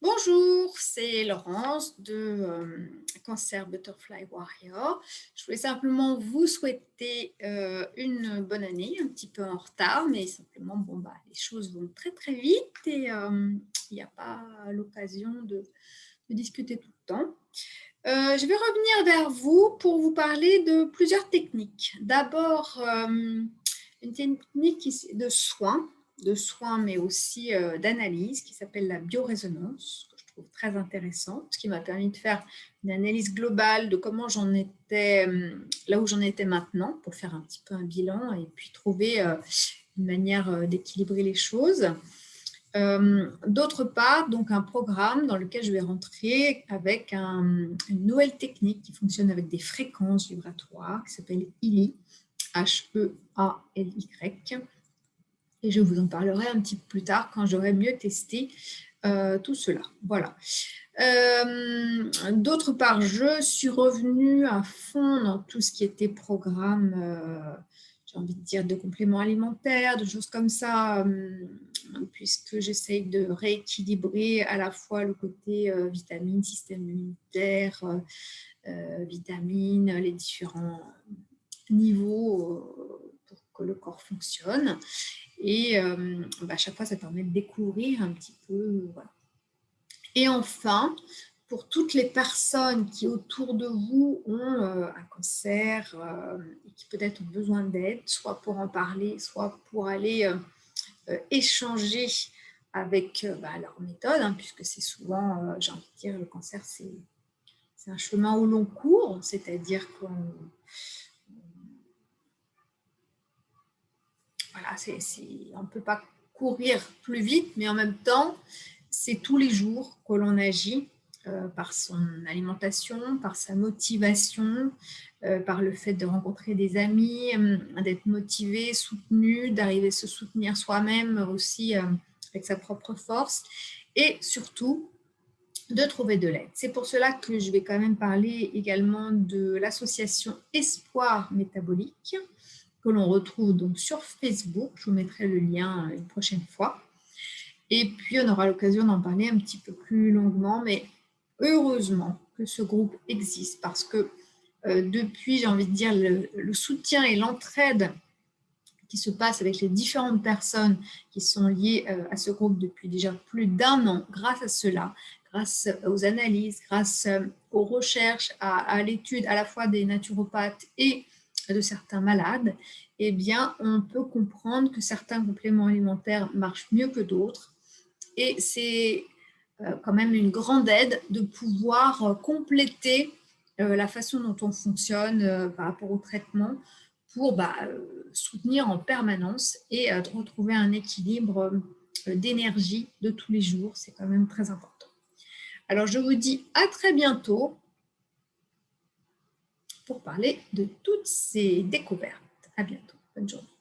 Bonjour, c'est Laurence de euh, Cancer Butterfly Warrior. Je voulais simplement vous souhaiter euh, une bonne année, un petit peu en retard, mais simplement, bon, bah, les choses vont très très vite et euh, il n'y a pas l'occasion de, de, discuter tout le temps. je vais revenir vers vous pour vous parler de plusieurs techniques. D'abord, une technique de soins de soins, mais aussi euh, d'analyse, qui s'appelle la biorésonance, que je trouve très intéressante, qui m'a permis de faire une analyse globale de comment j'en étais, euh, là où j'en étais maintenant, pour faire un petit peu un bilan et puis trouver euh, une manière d'équilibrer les choses. D'autre part, donc un programme dans lequel je vais rentrer avec une nouvelle technique qui fonctionne avec des fréquences vibratoires, qui s'appelle ILI, H-E-A-L-Y, et je vous en parlerai un petit peu plus tard quand j'aurai mieux testé euh, tout cela. Voilà. Euh, d'autre part, je suis revenue à fond dans tout ce qui était programme, euh, j'ai envie de dire, de compléments alimentaires, de choses comme ça, puisque j'essaye de rééquilibrer à la fois le côté vitamines, système immunitaire, vitamines, les différents niveaux pour que le corps fonctionne. Et euh, bah, à chaque fois, ça permet de découvrir un petit peu. Et enfin, pour toutes les personnes qui autour de vous ont euh, un cancer euh, et qui peut-être ont besoin d'aide, soit pour en parler, soit pour aller échanger avec bah, leur méthode, hein, puisque c'est souvent, j'ai envie de dire, le cancer, c'est un chemin au long cours, c'est-à-dire qu'on on ne peut pas courir plus vite, mais en même temps, c'est tous les jours que l'on agit euh, par son alimentation, par sa motivation, euh, par le fait de rencontrer des amis, euh, d'être motivé, soutenu, d'arriver à se soutenir soi-même aussi avec sa propre force et surtout de trouver de l'aide. C'est pour cela que je vais quand même parler également de l'association Espoir Métabolique, que l'on retrouve donc sur Facebook. Je vous mettrai le lien une prochaine fois. Et puis, on aura l'occasion d'en parler un petit peu plus longuement, mais heureusement que ce groupe existe parce que euh, depuis, j'ai envie de dire, le, soutien et l'entraide qui se passe avec les différentes personnes qui sont liées euh, à ce groupe depuis déjà plus d'un an, grâce à cela, grâce aux analyses, grâce euh, aux recherches, à l'étude à la fois des naturopathes et de certains malades, eh bien, on peut comprendre que certains compléments alimentaires marchent mieux que d'autres. Et c'est euh, quand même une grande aide de pouvoir euh, compléter euh, la façon dont on fonctionne par rapport au traitement pour bah, soutenir en permanence et retrouver un équilibre d'énergie de tous les jours. C'est quand même très important. Alors, je vous dis à très bientôt pour parler de toutes ces découvertes. À bientôt. Bonne journée.